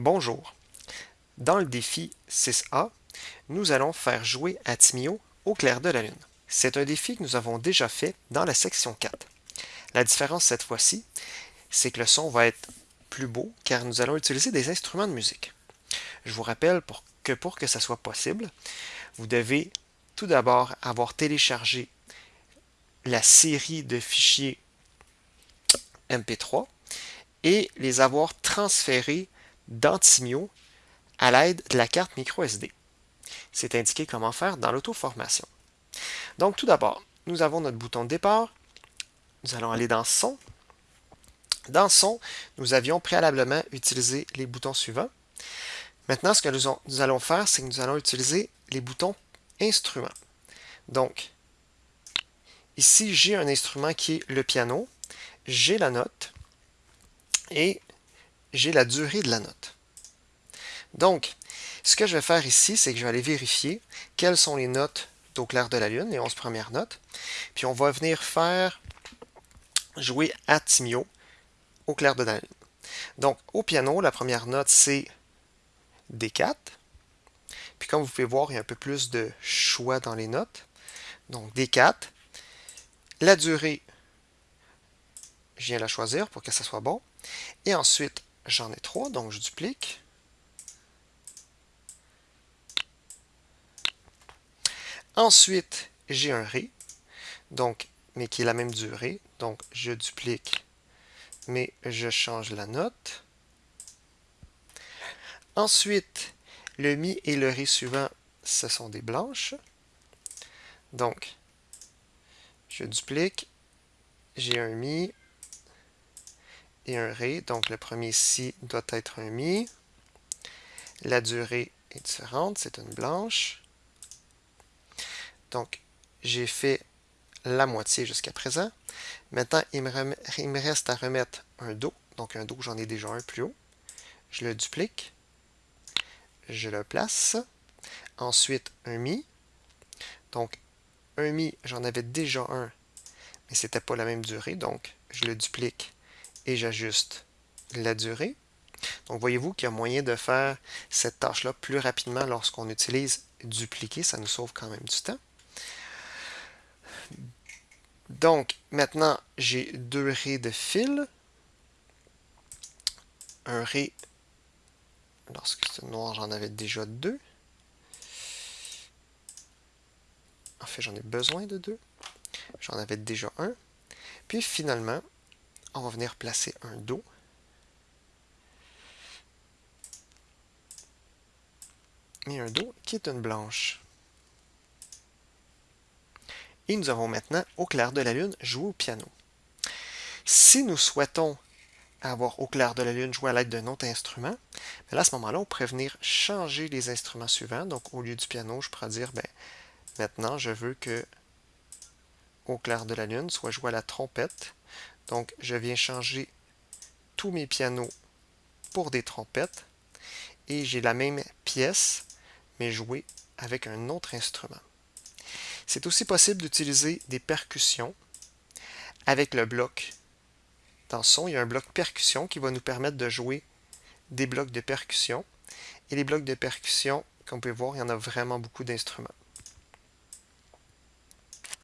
Bonjour. Dans le défi 6A, nous allons faire jouer Atimio au clair de la lune. C'est un défi que nous avons déjà fait dans la section 4. La différence cette fois-ci, c'est que le son va être plus beau car nous allons utiliser des instruments de musique. Je vous rappelle que pour que ça soit possible, vous devez tout d'abord avoir téléchargé la série de fichiers MP3 et les avoir transférés d'Antimio à l'aide de la carte microSD. C'est indiqué comment faire dans l'auto-formation. Donc tout d'abord, nous avons notre bouton de départ. Nous allons aller dans Son. Dans Son, nous avions préalablement utilisé les boutons suivants. Maintenant, ce que nous allons faire, c'est que nous allons utiliser les boutons Instruments. Donc, ici, j'ai un instrument qui est le piano. J'ai la note et j'ai la durée de la note. Donc, ce que je vais faire ici, c'est que je vais aller vérifier quelles sont les notes d'au clair de la lune, les 11 premières notes. Puis on va venir faire jouer Atimio au clair de la lune. Donc, au piano, la première note, c'est D4. Puis comme vous pouvez voir, il y a un peu plus de choix dans les notes. Donc, D4. La durée, je viens la choisir pour que ça soit bon. Et ensuite, J'en ai trois, donc je duplique. Ensuite, j'ai un Ré, donc, mais qui est la même durée. Donc, je duplique, mais je change la note. Ensuite, le Mi et le Ré suivant, ce sont des blanches. Donc, je duplique, j'ai un Mi, un Ré. Donc le premier Si doit être un Mi. La durée est différente, c'est une blanche. Donc j'ai fait la moitié jusqu'à présent. Maintenant, il me, il me, reste à remettre un Do. Donc un Do, j'en ai déjà un plus haut. Je le duplique. Je le place. Ensuite, un Mi. Donc, un Mi, j'en avais déjà un, mais c'était pas la même durée. Donc, je le duplique et j'ajuste la durée. Donc, voyez-vous qu'il y a moyen de faire cette tâche-là plus rapidement lorsqu'on utilise dupliquer. Ça nous sauve quand même du temps. Donc, maintenant, j'ai deux raies de fil. Un ré, lorsque c'est noir, j'en avais déjà deux. En fait, j'en ai besoin de deux. J'en avais déjà un. Puis finalement, on va venir placer un Do. Et un Do qui est une blanche. Et nous avons maintenant, au clair de la lune, joué au piano. Si nous souhaitons avoir au clair de la lune jouer à l'aide d'un autre instrument, ben à ce moment-là, on pourrait venir changer les instruments suivants. Donc, au lieu du piano, je pourrais dire, ben, maintenant, je veux que au clair de la lune soit joué à la trompette. Donc, je viens changer tous mes pianos pour des trompettes. Et j'ai la même pièce, mais jouée avec un autre instrument. C'est aussi possible d'utiliser des percussions avec le bloc. Dans son, il y a un bloc percussion qui va nous permettre de jouer des blocs de percussion. Et les blocs de percussion, comme vous pouvez voir, il y en a vraiment beaucoup d'instruments.